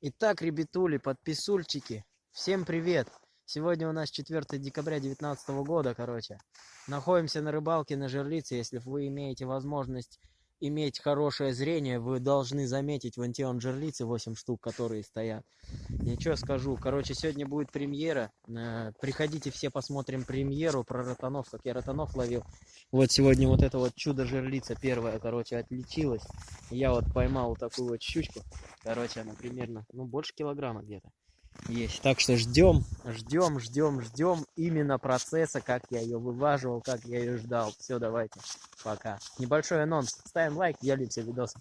Итак, ребятули, подписульчики, всем привет! Сегодня у нас 4 декабря 2019 года, короче. Находимся на рыбалке на жерлице. Если вы имеете возможность иметь хорошее зрение, вы должны заметить вон те он жерлицы, 8 штук, которые стоят. Ничего скажу. Короче, сегодня будет премьера. Э, приходите все посмотрим премьеру про ротанов, как я ротанов ловил. Вот сегодня вот это вот чудо-жерлица первая, короче, отличилась. Я вот поймал такую вот щучку. Короче, она примерно, ну, больше килограмма где-то есть. Так что ждем, ждем, ждем, ждем именно процесса, как я ее вываживал, как я ее ждал. Все, давайте, пока. Небольшой анонс. Ставим лайк, делимся видосом.